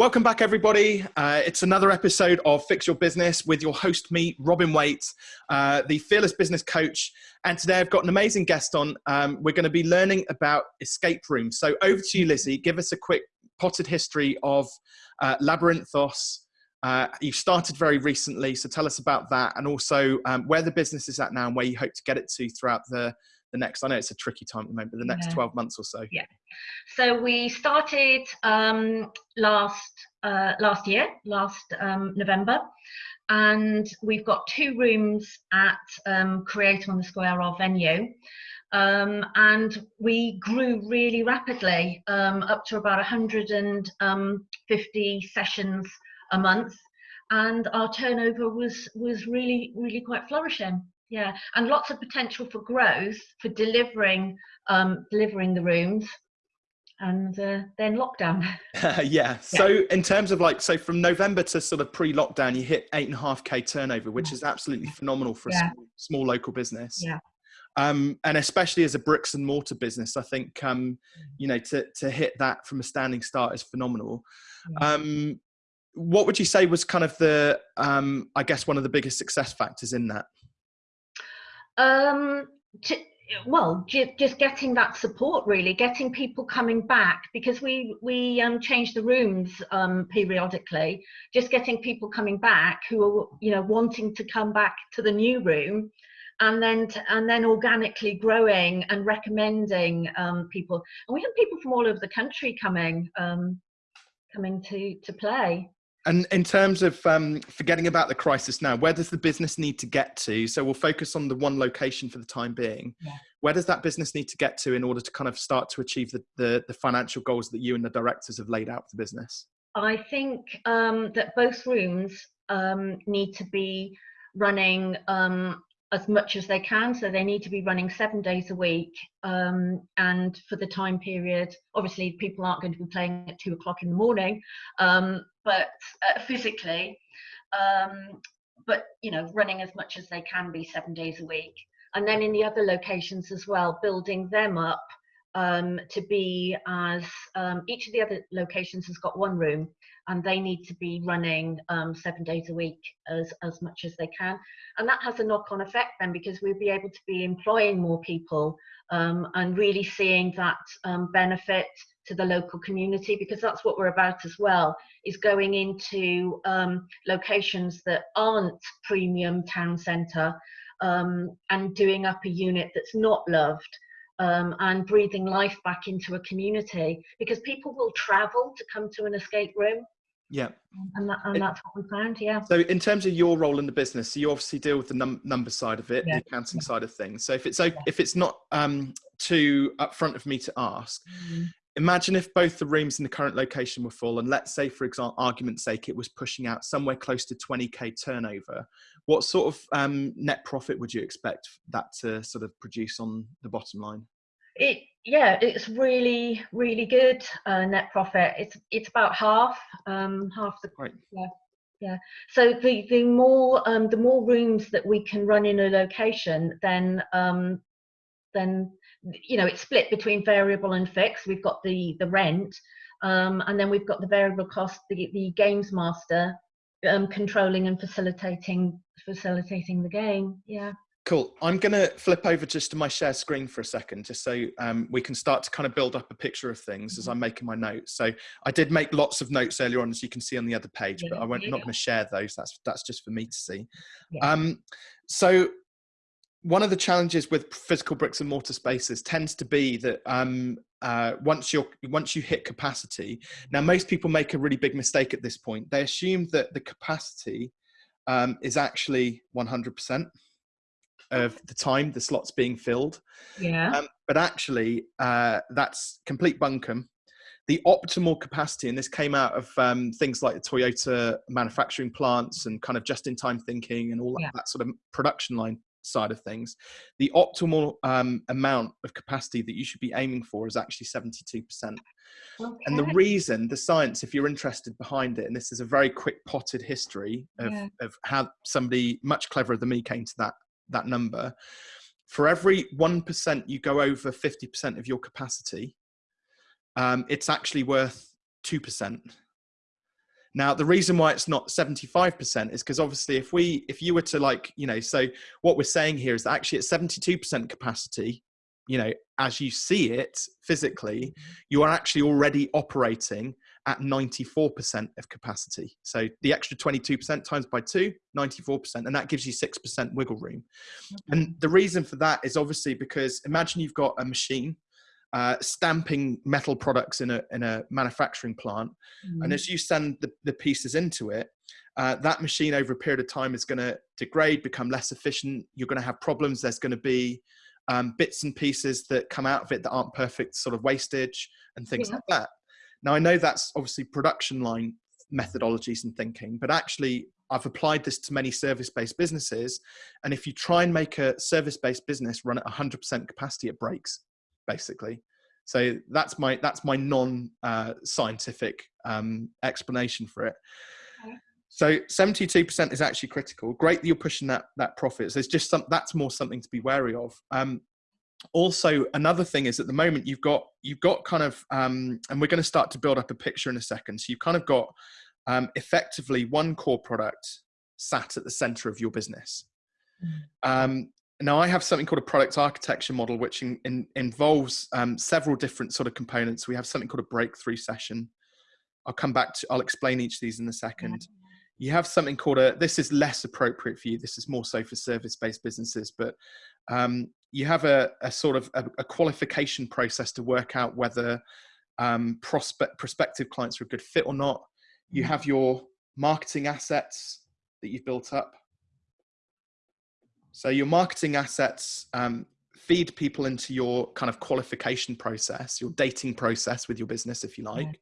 Welcome back, everybody. Uh, it's another episode of Fix Your Business with your host, me, Robin Waite, uh, the fearless business coach. And today I've got an amazing guest on. Um, we're going to be learning about escape rooms. So over to you, Lizzie. Give us a quick potted history of uh, Labyrinthos. Uh, you've started very recently, so tell us about that and also um, where the business is at now and where you hope to get it to throughout the, the next, I know it's a tricky time at the moment, but the next yeah. 12 months or so? Yeah. So we started um, last, uh, last year, last um, November, and we've got two rooms at um, Create on the Square, our venue. Um, and we grew really rapidly um, up to about 150 um, sessions a month and our turnover was was really really quite flourishing yeah and lots of potential for growth for delivering um, delivering the rooms and uh, then lockdown. Yeah. yeah. so in terms of like so from november to sort of pre-lockdown you hit eight and a half k turnover which is absolutely phenomenal for yeah. a small, small, local business. Yeah. Um, and especially as a bricks and mortar business i think um, you know to, to hit that from a standing start is phenomenal. Yeah. um, what would you say was kind of the um, i guess one of the biggest success factors in that um, to, well, just getting that support really, getting people coming back because we we um, change the rooms um, periodically. Just getting people coming back who are you know wanting to come back to the new room, and then to, and then organically growing and recommending um, people. And we have people from all over the country coming um, coming to to play. And in terms of um, forgetting about the crisis now, where does the business need to get to? So we'll focus on the one location for the time being. Yeah. Where does that business need to get to in order to kind of start to achieve the, the, the financial goals that you and the directors have laid out for the business? I think um, that both rooms um, need to be running um, as much as they can. So they need to be running seven days a week. Um, and for the time period, obviously, people aren't going to be playing at two o'clock in the morning, um, but uh, physically, um, but you know, running as much as they can be seven days a week. And then in the other locations as well, building them up um, to be as um, each of the other locations has got one room and they need to be running um, seven days a week as, as much as they can. And that has a knock on effect then because we'll be able to be employing more people um, and really seeing that um, benefit to the local community because that's what we're about as well is going into um, locations that aren't premium town centre um, and doing up a unit that's not loved um, and breathing life back into a community because people will travel to come to an escape room. Yeah. And, that, and that's what we found, yeah. So in terms of your role in the business, so you obviously deal with the num number side of it, yeah. the accounting yeah. side of things. So if it's yeah. if it's not um, too upfront of me to ask, mm. Imagine if both the rooms in the current location were full, and let's say, for example, argument's sake, it was pushing out somewhere close to 20k turnover. What sort of um, net profit would you expect that to sort of produce on the bottom line? It yeah, it's really really good uh, net profit. It's it's about half um, half the right. yeah yeah. So the the more um, the more rooms that we can run in a location, then um, then you know it's split between variable and fixed. We've got the the rent, um, and then we've got the variable cost, the the games master um, controlling and facilitating facilitating the game. Yeah. Cool. I'm going to flip over just to my share screen for a second, just so um, we can start to kind of build up a picture of things as I'm mm-hmm. making my notes. So I did make lots of notes earlier on, as you can see on the other page, yeah, but I won't, not going to share those. That's that's just for me to see. Yeah. Um, so one of the challenges with physical bricks and mortar spaces tends to be that um, uh, once you're once you hit capacity, now most people make a really big mistake at this point. They assume that the capacity um, is actually 100% of the time the slots being filled. Yeah. Um, but actually, uh, that's complete bunkum. The optimal capacity, and this came out of um, things like the Toyota manufacturing plants and kind of just-in-time thinking and all yeah. that, that sort of production line side of things, the optimal um, amount of capacity that you should be aiming for is actually 72%. Okay. And the reason, the science, if you're interested behind it, and this is a very quick potted history of, yeah. of how somebody much cleverer than me came to that, that number. For every 1% you go over 50% of your capacity, um, it's actually worth 2%. Now, the reason why it's not 75% is because obviously if we, if you were to like, you know, so what we're saying here is that actually at 72% capacity, you know, as you see it physically, mm-hmm. you are actually already operating at 94% of capacity. So the extra 22% times by two, 94%, and that gives you 6% wiggle room. And the reason for that is obviously because imagine you've got a machine uh, stamping metal products in a, in a manufacturing plant. Mm. And as you send the, the pieces into it, uh, that machine over a period of time is going to degrade, become less efficient. You're going to have problems. There's going to be um, bits and pieces that come out of it that aren't perfect, sort of wastage and things yeah. like that. Now, I know that's obviously production line methodologies and thinking, but actually, I've applied this to many service based businesses. And if you try and make a service based business run at 100% capacity, it breaks basically. So that's my that's my non uh, scientific um, explanation for it. So 72% is actually critical. Great that you're pushing that that profits. There's just some that's more something to be wary of. Um, also, another thing is at the moment you've got you've got kind of um, and we're going to start to build up a picture in a second. So you've kind of got um, effectively one core product sat at the center of your business. Mm. Um, now I have something called a product architecture model, which in, in, involves um, several different sort of components. We have something called a breakthrough session. I'll come back to, I'll explain each of these in a second. You have something called a, this is less appropriate for you. This is more so for service-based businesses, but um, you have a, a sort of a, a, qualification process to work out whether um, prospect, prospective clients are a good fit or not. You mm-hmm. have your marketing assets that you've built up. So your marketing assets um, feed people into your kind of qualification process, your dating process with your business, if you like. Yeah.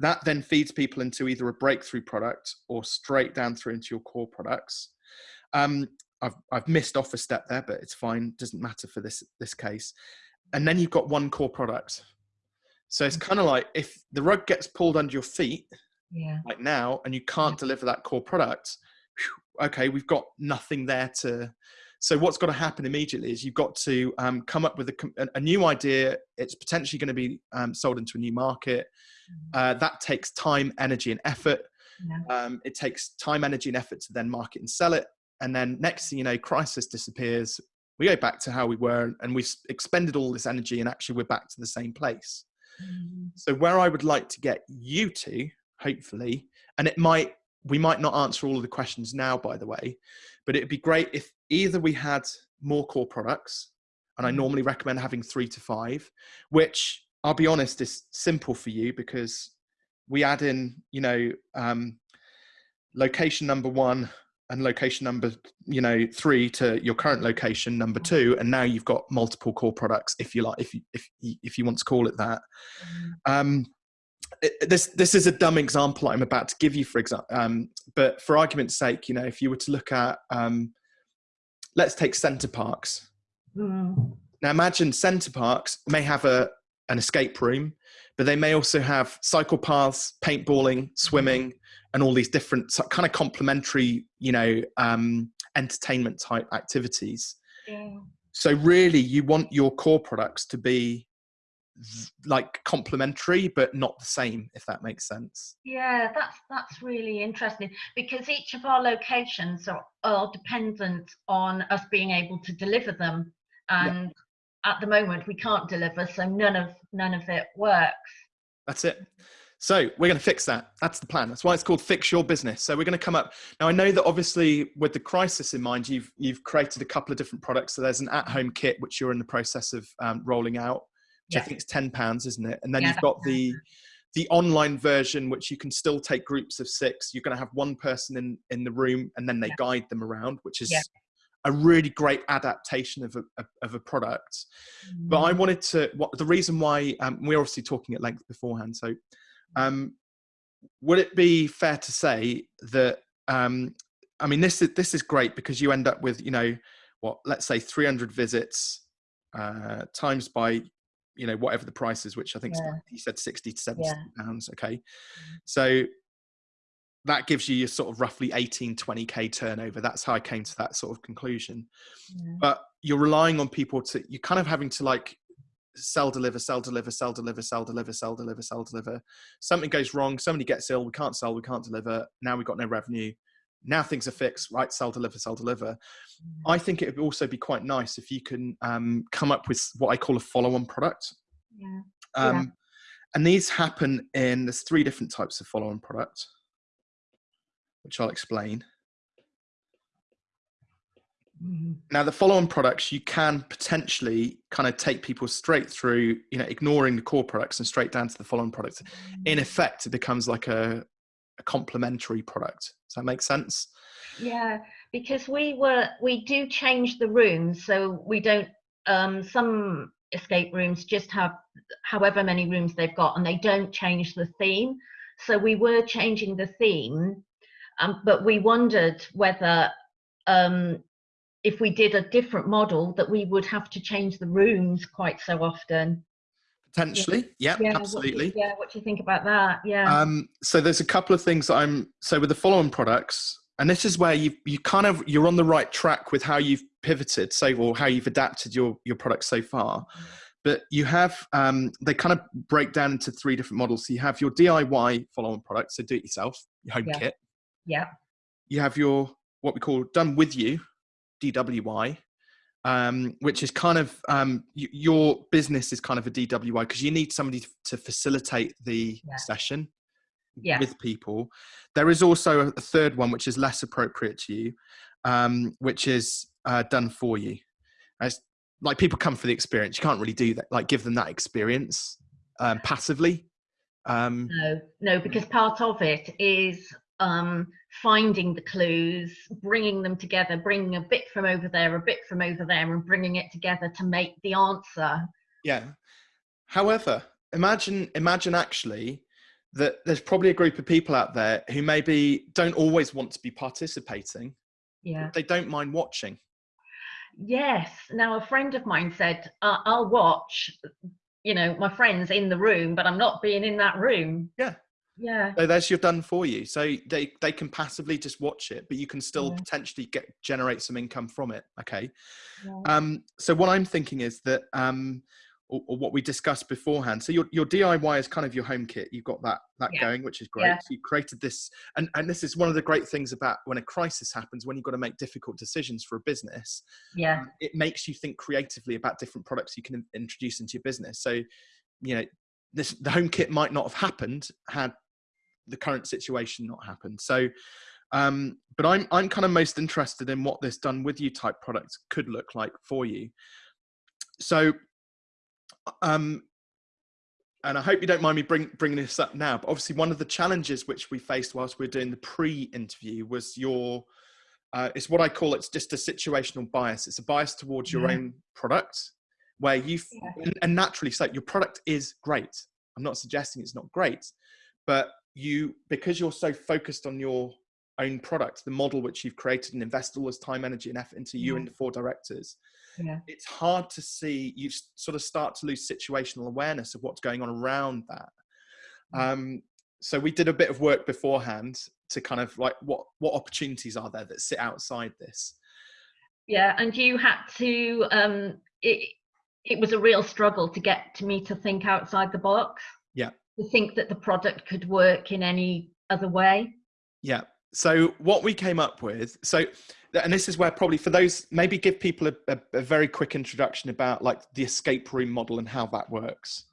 That then feeds people into either a breakthrough product or straight down through into your core products. Um, I've, I've missed off a step there, but it's fine. Doesn't matter for this, this case. And then you've got one core product. So it's kind of like if the rug gets pulled under your feet, yeah. like now, and you can't deliver that core product, okay, we've got nothing there to so what's got to happen immediately is you've got to um, come up with a, a, new idea. It's potentially going to be um, sold into a new market. Mm-hmm. Uh, that takes time, energy, and effort. Yeah. Um, it takes time, energy, and effort to then market and sell it. And then next thing you know, crisis disappears. We go back to how we were, and we've expended all this energy, and actually we're back to the same place. Mm-hmm. So where I would like to get you to, hopefully, and it might we might not answer all of the questions now, by the way, but it'd be great if either we had more core products, and I mm-hmm. normally recommend having three to five, which I'll be honest is simple for you because we add in, you know, um, location number one and location number, you know, three to your current location number two, and now you've got multiple core products, if you like, if you if if you want to call it that. Mm-hmm. This this is a dumb example I'm about to give you, for example, um, but for argument's sake, you know, if you were to look at, um, let's take Center Parcs. Mm. Now, imagine Center Parcs may have a an escape room, but they may also have cycle paths, paintballing, swimming, and all these different kind of complementary, you know, um, entertainment type activities. Yeah. So really, you want your core products to be like complementary but not the same if that makes sense yeah that's that's really interesting because each of our locations are, are dependent on us being able to deliver them and yeah. at the moment we can't deliver so none of none of it works that's it so we're going to fix that. That's the plan. That's why it's called Fix Your Business. So we're going to come up. Now I know that obviously with the crisis in mind, you've you've created a couple of different products. So there's an at-home kit which you're in the process of um, rolling out yeah. I think is ten pounds, isn't it? And then yeah, you've got the the online version, which you can still take groups of six. You're going to have one person in in the room, and then they yeah. guide them around, which is a really great adaptation of a, of a product. Mm. But I mm. wanted to. What the reason why um, we're obviously talking at length beforehand. So, um, would it be fair to say that? Um, I mean, this is this is great because you end up with you know what let's say 300 visits uh, times by you know whatever the price is which i think yeah. he said 60 to 70 yeah. pounds okay mm-hmm. so that gives you your sort of roughly 18 20k turnover that's how i came to that sort of conclusion yeah. but you're relying on people to you're kind of having to like sell, deliver, sell, deliver, sell, deliver, sell, deliver, sell, deliver, sell, deliver. Something goes wrong, somebody gets ill, we can't sell, we can't deliver. Now we've got no revenue. Now things are fixed, right? Sell, deliver, sell, deliver. Mm. I think it would also be quite nice if you can um, come up with what I call a follow-on product. Yeah. Um, yeah. And these happen in there's three different types of follow-on product, which I'll explain. Mm-hmm. Now, the follow-on products, you can potentially kind of take people straight through, you know, ignoring the core products and straight down to the follow-on products. In Mm. effect, it becomes like a, a complementary product. Does that make sense? Yeah, because we were we do change the rooms, so we don't. Um, some escape rooms just have however many rooms they've got, and they don't change the theme. So we were changing the theme, um, but we wondered whether um, if we did a different model that we would have to change the rooms quite so often. Potentially, yeah, Yeah, absolutely. What you, yeah, what do you think about that? Yeah. Um, so there's a couple of things that I'm so with the follow-on products, and this is where you you kind of you're on the right track with how you've pivoted, so or how you've adapted your your product so far. But you have um, they kind of break down into three different models. So you have your DIY follow-on product, so do it yourself, your home Yeah. kit. yeah. You have your what we call done with you, DWI, um, which is kind of um, your business is kind of a DWI because you need somebody to facilitate the Yeah. session Yeah. with people. There is also a third one which is less appropriate to you, um, which is uh, done for you. As like people come for the experience, you can't really do that. Like give them that experience um, passively. Um, No, no, because part of it is um, finding the clues, bringing them together, bringing a bit from over there, a bit from over there, and bringing it together to make the answer. Yeah. However, imagine imagine actually that there's probably a group of people out there who maybe don't always want to be participating. Yeah. They don't mind watching. Yes. Now, a friend of mine said, uh, I'll watch, you know, my friends in the room, but I'm not being in that room. Yeah. Yeah. So there's your done for you. So they they can passively just watch it, but you can still Yeah. potentially get generate some income from it. Okay. Yeah. Um, so what I'm thinking is that, um, or, or what we discussed beforehand. So your your DIY is kind of your home kit. You've got that that Yeah. going, which is great. Yeah. So you created this, and and this is one of the great things about when a crisis happens, when you've got to make difficult decisions for a business. Yeah. um, it makes you think creatively about different products you can in- introduce into your business. So, you know, this the home kit might not have happened had the current situation not happen. So, um, but I'm I'm kind of most interested in what this done with you type product could look like for you. So, um, and I hope you don't mind me bring, bringing this up now. But obviously, one of the challenges which we faced whilst we were doing the pre-interview was your uh, it's what I call it's just a situational bias. It's a bias towards your Yeah. own product, where you Yeah. and, and naturally so your product is great. I'm not suggesting it's not great, but you because you're so focused on your own product, the model which you've created and invested all this time, energy, and effort into you Yeah. and the four directors, Yeah. it's hard to see. You sort of start to lose situational awareness of what's going on around that. Mm. Um, so we did a bit of work beforehand to kind of like what what opportunities are there that sit outside this. Yeah. And you had to, um, it, it was a real struggle to get to me to think outside the box. To think that the product could work in any other way. Yeah. So what we came up with, so and this is where probably for those maybe give people a, a, a very quick introduction about like the escape room model and how that works.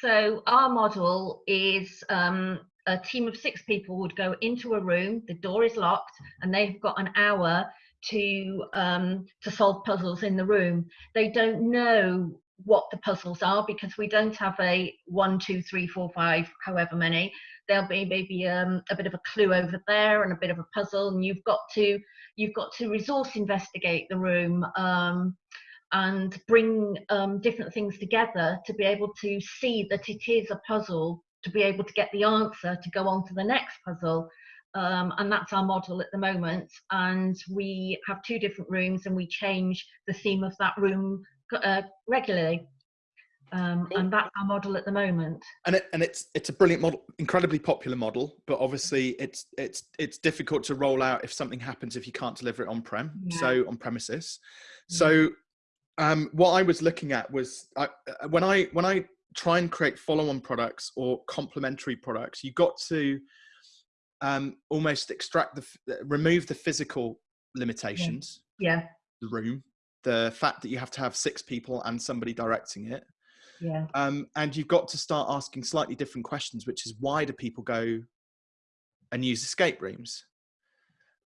So our model is um, a team of six people would go into a room, the door is locked, and they've got an hour to um, to solve puzzles in the room. They don't know what the puzzles are because we don't have a one, two, three, four, five, however many. There'll be maybe um, a bit of a clue over there and a bit of a puzzle, and you've got to you've got to resource investigate the room. Um, and bring um, different things together to be able to see that it is a puzzle, to be able to get the answer to go on to the next puzzle. Um, and that's our model at the moment. And we have two different rooms and we change the theme of that room uh, regularly. Um, Cool. and that's our model at the moment. And it, and it's it's a brilliant model, incredibly popular model, but obviously it's it's it's difficult to roll out if something happens if you can't deliver it on prem, Yeah. so on premises. Yeah. So um, what I was looking at was I, uh, when I when I try and create follow-on products or complementary products, you got to um, almost extract the remove the physical limitations. Yeah. The room, the fact that you have to have six people and somebody directing it. Yeah. Um, and you've got to start asking slightly different questions, which is why do people go and use escape rooms?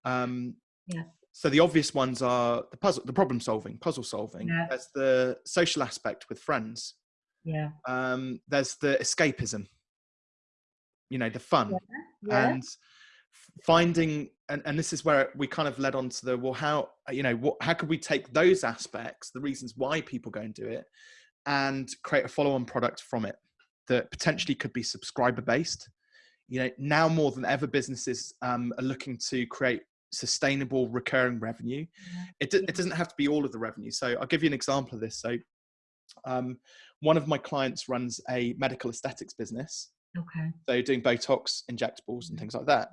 Um, yeah. So the obvious ones are the puzzle, the problem solving, puzzle solving. Yeah. There's the social aspect with friends. Yeah. Um, there's the escapism. You know, the fun, yeah. Yeah. and finding and, and this is where we kind of led on to the well how you know what how could we take those aspects the reasons why people go and do it and create a follow-on product from it that potentially could be subscriber based you know now more than ever businesses um, are looking to create sustainable recurring revenue. It, it doesn't have to be all of the revenue. So i'll give you an example of this. So um, one of my clients runs a medical aesthetics business. Okay. So doing botox injectables and things like that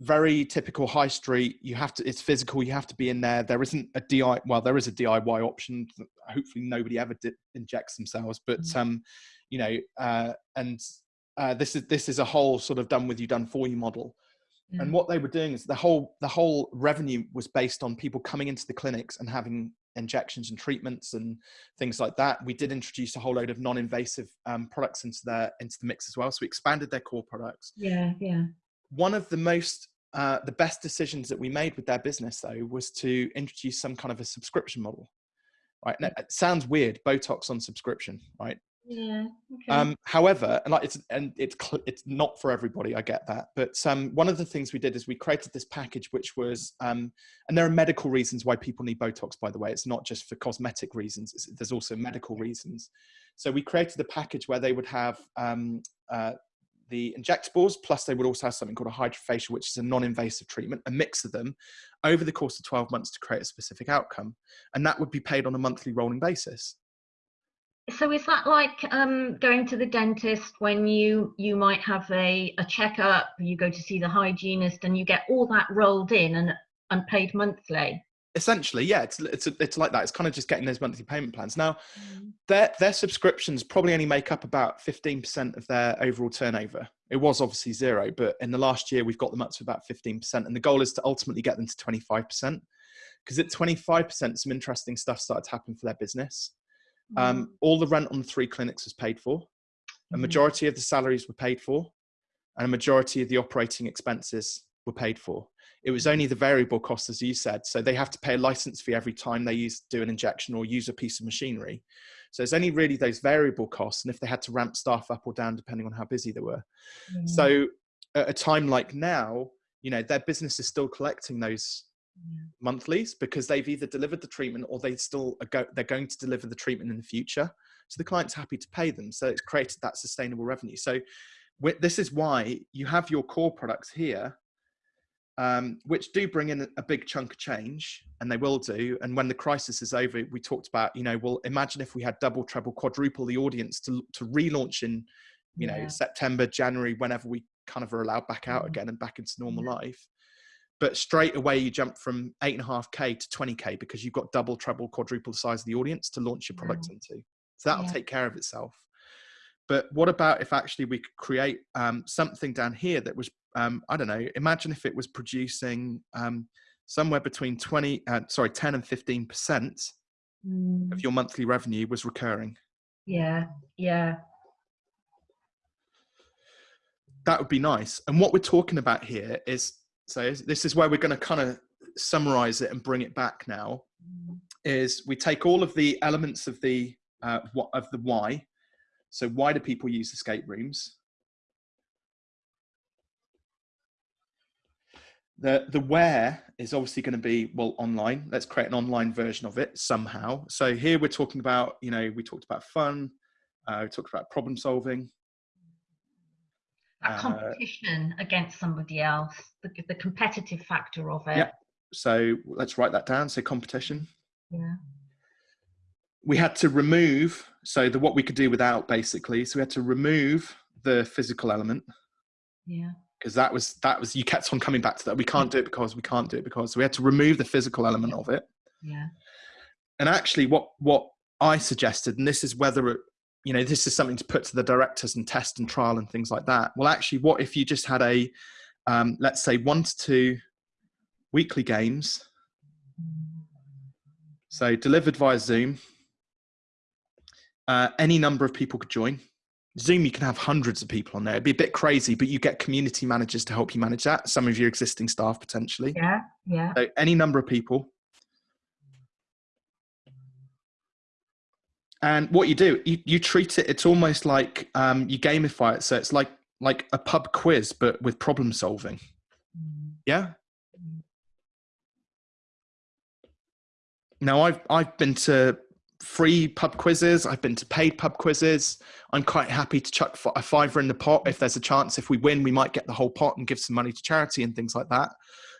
very typical high street. You have to it's physical you have to be in there. There isn't a di well there is a diy option hopefully nobody ever injects themselves but mm-hmm. um you know uh and uh this is this is a whole sort of done with you done for you model. Mm-hmm. and what they were doing is the whole the whole revenue was based on people coming into the clinics and having injections and treatments and things like that. We did introduce a whole load of non-invasive um, products into their into the mix as well. So we expanded their core products. Yeah yeah one of the most uh, the best decisions that we made with their business though was to introduce some kind of a subscription model right? Now, it sounds weird botox on subscription right? Yeah okay. um however and like it's and it's it's not for everybody i get that but um one of the things we did is we created this package which was um and there are medical reasons why people need botox by the way. It's not just for cosmetic reasons it's, there's also medical reasons. So we created a package where they would have um uh, the injectables, plus they would also have something called a hydrofacial, which is a non-invasive treatment, a mix of them over the course of 12 months to create a specific outcome. And that would be paid on a monthly rolling basis. So is that like um, going to the dentist when you you might have a, a checkup, you go to see the hygienist and you get all that rolled in and, and paid monthly? Essentially yeah it's it's it's like that it's kind of just getting those monthly payment plans now mm. their their subscriptions probably only make up about 15% of their overall turnover it was obviously zero but in the last year we've got them up to about 15% and the goal is to ultimately get them to 25% because at 25% some interesting stuff started to happen for their business mm. um, all the rent on the three clinics was paid for a mm. majority of the salaries were paid for and a majority of the operating expenses were paid for it was only the variable cost, as you said. So they have to pay a license fee every time they use do an injection or use a piece of machinery. So it's only really those variable costs, and if they had to ramp staff up or down depending on how busy they were. Mm. So at a time like now, you know, their business is still collecting those yeah. monthlies because they've either delivered the treatment or they still go, they're going to deliver the treatment in the future. So the client's happy to pay them. So it's created that sustainable revenue. So this is why you have your core products here um, which do bring in a big chunk of change, and they will do. And when the crisis is over, we talked about, you know, well, imagine if we had double, treble, quadruple the audience to to relaunch in, you yeah. know, September, January, whenever we kind of are allowed back out mm-hmm. again and back into normal yeah. life. But straight away, you jump from eight and a half k to twenty k because you've got double, treble, quadruple the size of the audience to launch your product yeah. into. So that'll take care of itself. But what about if actually we could create um, something down here that was um, I don't know, imagine if it was producing um, somewhere between 20, uh, sorry, 10 and 15% mm. of your monthly revenue was recurring. Yeah, yeah. That would be nice. And what we're talking about here is so this is where we're going to kind of summarize it and bring it back now mm. is we take all of the elements of the uh, of the why so why do people use escape rooms The, the where is obviously going to be, well, online. Let's create an online version of it somehow. So here we're talking about, you know, we talked about fun, uh, we talked about problem solving. A uh, competition uh, against somebody else, the, the competitive factor of it. Yeah. So let's write that down. So competition. Yeah. We had to remove, so the what we could do without basically. So we had to remove the physical element. Yeah because that was that was you kept on coming back to that we can't do it because we can't do it because so we had to remove the physical element of it yeah and actually, what what I suggested, and this is whether it, you know this is something to put to the directors and test and trial and things like that. Well, actually, what if you just had a um, let's say one to two weekly games, so delivered via Zoom. Uh, any number of people could join. Zoom, you can have hundreds of people on there. It'd be a bit crazy, but you get community managers to help you manage that. Some of your existing staff potentially. Yeah, yeah. So any number of people. And what you do, you, you treat it. It's almost like um, you gamify it. So it's like like a pub quiz, but with problem solving. Mm. Yeah. Mm. Now I've I've been to free pub quizzes. I've been to paid pub quizzes. I'm quite happy to chuck a fiver in the pot if there's a chance. If we win, we might get the whole pot and give some money to charity and things like that.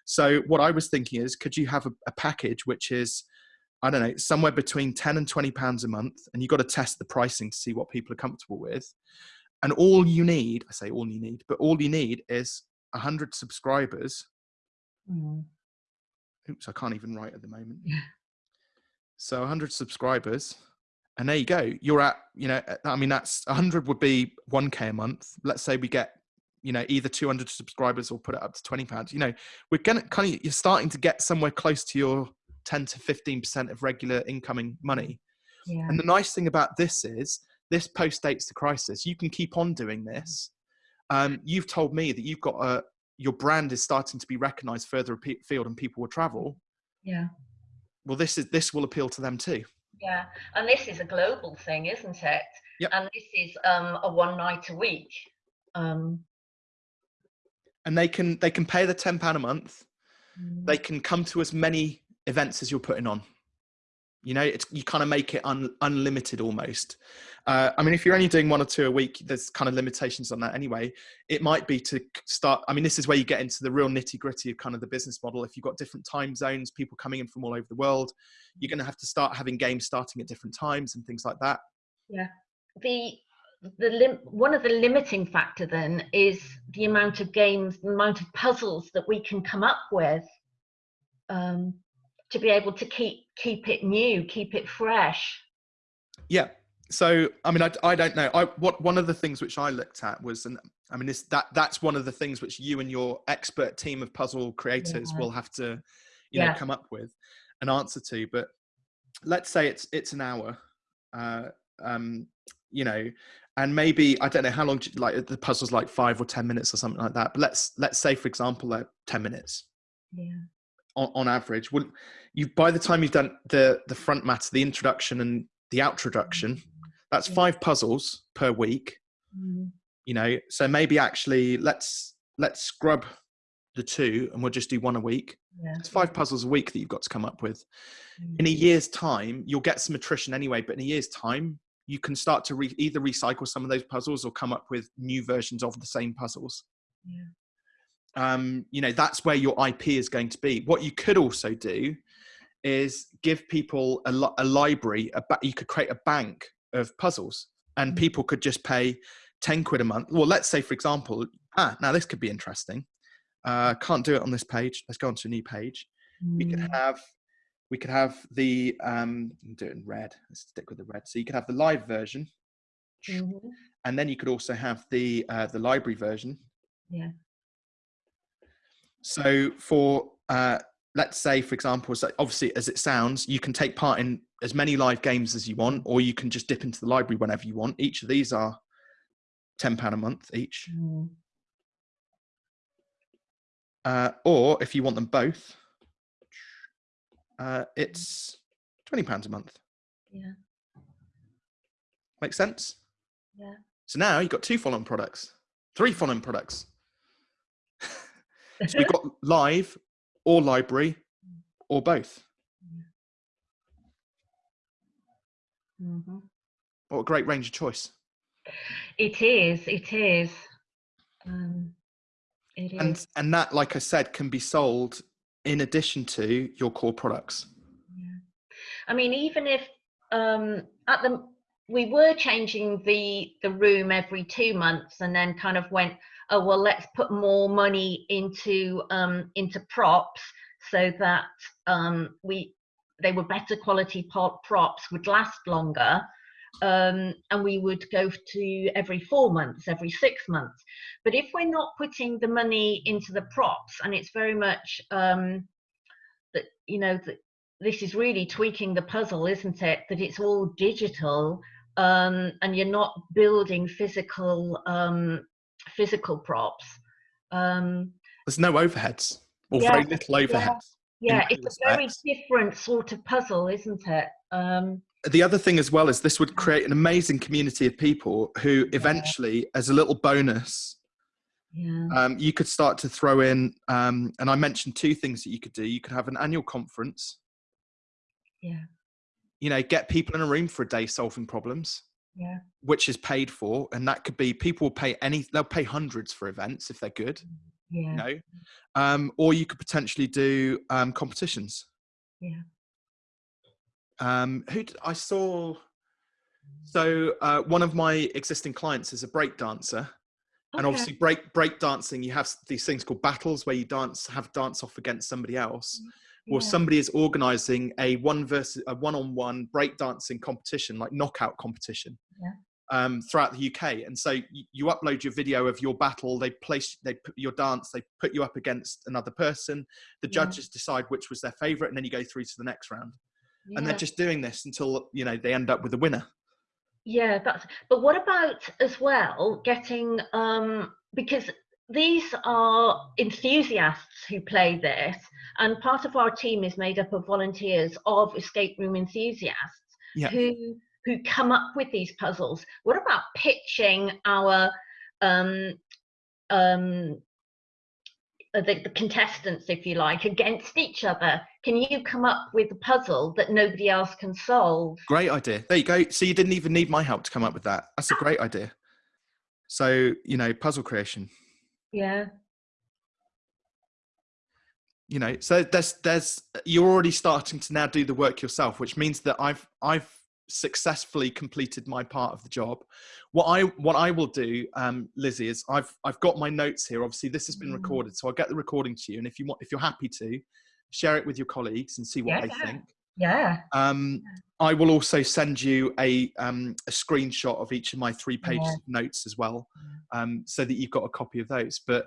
So what I was thinking is, could you have a, a package which is, I don't know, somewhere between 10 and 20 pounds a month, and you've got to test the pricing to see what people are comfortable with. And all you need, I say all you need, but all you need is 100 subscribers. Mm. Oops, I can't even write at the moment. So 100 subscribers, and there you go. You're at, you know, I mean, that's 100 would be 1k a month. Let's say we get, you know, either 200 subscribers or put it up to 20 pounds. You know, we're gonna kind of, you're starting to get somewhere close to your 10 to 15% of regular incoming money. Yeah. And the nice thing about this is, this post dates the crisis. You can keep on doing this. Um, you've told me that you've got a, your brand is starting to be recognized further afield and people will travel. Yeah well this is this will appeal to them too. Yeah and this is a global thing isn't it? Yep. and this is um, a one night a week um, and they can they can pay the 10 pound a month. Mm. they can come to as many events as you're putting on you know it's you kind of make it un, unlimited almost. Uh, i mean if you're only doing one or two a week there's kind of limitations on that anyway. It might be to start i mean this is where you get into the real nitty gritty of kind of the business model. If you've got different time zones people coming in from all over the world you're going to have to start having games starting at different times and things like that. Yeah. The the lim- one of the limiting factor then is the amount of games the amount of puzzles that we can come up with um, to be able to keep keep it new, keep it fresh. Yeah. So I mean, I, I don't know. I what one of the things which I looked at was, and I mean, this that that's one of the things which you and your expert team of puzzle creators yeah. will have to, you yeah. know, come up with an answer to. But let's say it's it's an hour, uh, um, you know, and maybe I don't know how long like the puzzle's like five or ten minutes or something like that. But let's let's say for example, like ten minutes. Yeah on, on average would you by the time you've done the the front matter the introduction and the outroduction that's five puzzles per week mm. you know? So maybe actually let's let's scrub the two and we'll just do one a week. Yeah. it's five puzzles a week that you've got to come up with. Mm. in a year's time you'll get some attrition anyway but in a year's time you can start to re- either recycle some of those puzzles or come up with new versions of the same puzzles. Yeah. Um, you know that's where your ip is going to be. What you could also do is give people a, a library a ba- you could create a bank of puzzles and mm. people could just pay 10 quid a month well let's say for example ah now this could be interesting uh, can't do it on this page let's go on to a new page mm. we could mm. have we could have the um do it in red let's stick with the red so you could have the live version mm-hmm. and then you could also have the uh, the library version yeah so for uh, let's say, for example, so obviously as it sounds, you can take part in as many live games as you want, or you can just dip into the library whenever you want. Each of these are ten pound a month each. Mm. Uh, or if you want them both, uh, it's twenty pounds a month. Yeah. Makes sense. Yeah. So now you've got two following products, three following products. So we've got live or library or both. Mm-hmm. What a great range of choice. It is. It is. Um, it and and that, like I said, can be sold in addition to your core products. Yeah. I mean, even if um, at the we were changing the the room every two months, and then kind of went, oh well let's put more money into um, into props so that um, we they were better quality props, would last longer, um, and we would go to every four months, every six months. But if we're not putting the money into the props, and it's very much um, that you know that this is really tweaking the puzzle, isn't it? That it's all digital, um, and you're not building physical um, physical props. Um, There's no overheads, or yeah, very little overheads. Yeah, yeah it's a very different sort of puzzle, isn't it? Um, the other thing as well is this would create an amazing community of people who eventually, yeah. as a little bonus, yeah. Um, you could start to throw in, um, and I mentioned two things that you could do. You could have an annual conference. Yeah. You know, get people in a room for a day solving problems. Yeah. Which is paid for, and that could be people will pay any. They'll pay hundreds for events if they're good. Yeah. You know, um, or you could potentially do um, competitions. Yeah. Um, who did, I saw? So uh, one of my existing clients is a break dancer, and obviously break break dancing. You have these things called battles where you dance have dance off against somebody else, yeah. Or somebody is organising a one versus a one on one break dancing competition, like knockout competition. Yeah. Um, throughout the UK, and so you, you, upload your video of your battle. They place, they put your dance. They put you up against another person. The judges yeah. decide which was their favourite, and then you go through to the next round yeah. and they're just doing this until you know they end up with a winner yeah that's but what about as well getting um because these are enthusiasts who play this and part of our team is made up of volunteers of escape room enthusiasts who who come up with these puzzles what about pitching our um um uh, the, the, contestants, if you like, against each other. Can you come up with a puzzle that nobody else can solve? Great idea. There you go. So you didn't even need my help to come up with that. That's a great idea. So, you know, puzzle creation. Yeah. You know, so there's there's you're already starting to now do the work yourself, which means that I've I've successfully completed my part of the job. What I what I will do, um, Lizzie, is I've I've got my notes here. Obviously, this has been mm. recorded, so I'll get the recording to you. And if you want, if you're happy to, share it with your colleagues and see what yeah, they think. Yeah. Um, I will also send you a um, a screenshot of each of my three pages yeah. of notes as well, um, so that you've got a copy of those. But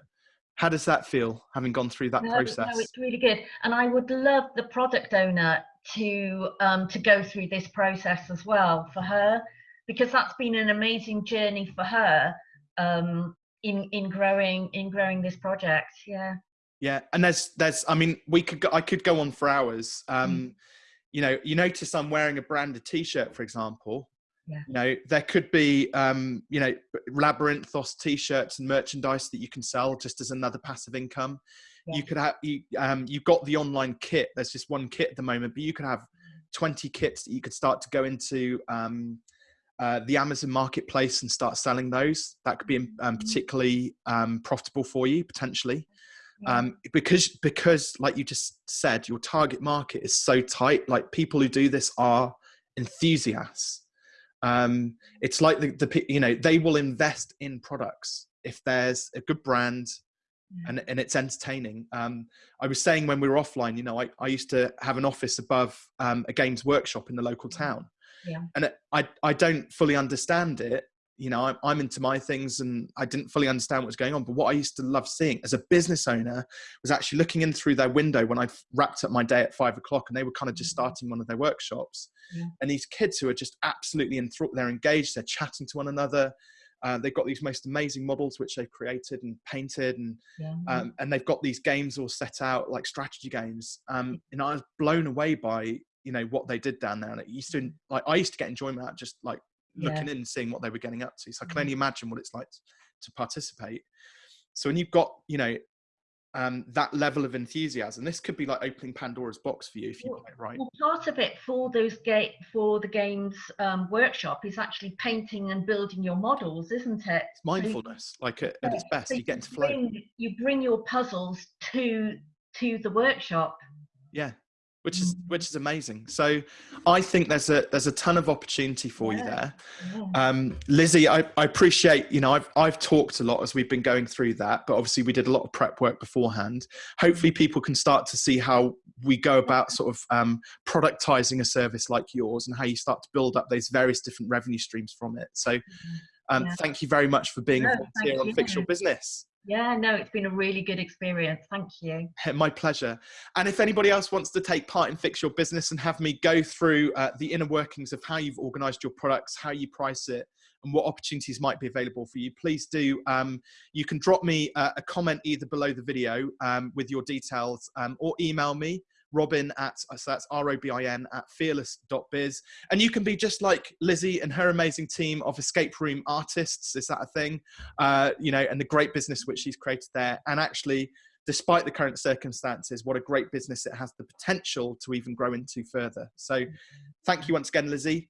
how does that feel having gone through that no, process? No, it's really good. And I would love the product owner to um, to go through this process as well for her because that's been an amazing journey for her um, in in growing in growing this project. Yeah. Yeah, and there's there's I mean we could go, I could go on for hours. Um, mm. You know, you notice I'm wearing a branded T-shirt, for example. Yeah. You know, there could be um, you know labyrinthos T-shirts and merchandise that you can sell just as another passive income. Yeah. You could have you, um, you've got the online kit. There's just one kit at the moment, but you could have 20 kits that you could start to go into um, uh, the Amazon marketplace and start selling those. That could be um, mm-hmm. particularly um, profitable for you potentially. Um, because because like you just said, your target market is so tight. Like people who do this are enthusiasts. Um, it's like the, the you know they will invest in products if there's a good brand and, and it's entertaining. Um, I was saying when we were offline, you know, I, I used to have an office above um, a games workshop in the local town. Yeah. And it, I, I don't fully understand it. You know, I'm, I'm into my things and I didn't fully understand what was going on. But what I used to love seeing as a business owner was actually looking in through their window when I'd wrapped up my day at five o'clock and they were kind of just mm-hmm. starting one of their workshops. Yeah. And these kids who are just absolutely enthralled, they're engaged, they're chatting to one another uh, they've got these most amazing models which they've created and painted, and yeah. um, and they've got these games all set out like strategy games. Um, and I was blown away by you know what they did down there. And it used to like I used to get enjoyment out just like looking yeah. in and seeing what they were getting up to. So I can only imagine what it's like to participate. So when you've got you know um, that level of enthusiasm. This could be like opening Pandora's box for you if you well, it right. Well, part of it for those gate for the games um, workshop is actually painting and building your models, isn't it? It's mindfulness, so, like at, at its best. So you get into flow. you bring your puzzles to to the workshop. Yeah, which is mm. which is amazing. So I think there's a there's a ton of opportunity for yeah. you there. Um, Lizzie, I, I appreciate, you know, I've I've talked a lot as we've been going through that, but obviously we did a lot of prep work beforehand. Hopefully people can start to see how we go about sort of um, productizing a service like yours and how you start to build up those various different revenue streams from it. So mm-hmm. um, yeah. thank you very much for being no, a volunteer on Fix Your Business. Yeah, no, it's been a really good experience. Thank you. My pleasure. And if anybody else wants to take part in Fix Your Business and have me go through uh, the inner workings of how you've organized your products, how you price it, and what opportunities might be available for you, please do. Um, you can drop me uh, a comment either below the video um, with your details um, or email me robin at so that's r-o-b-i-n at fearless.biz and you can be just like lizzie and her amazing team of escape room artists is that a thing? Uh, you know and the great business which she's created there. And actually despite the current circumstances what a great business it has the potential to even grow into further. So thank you once again lizzie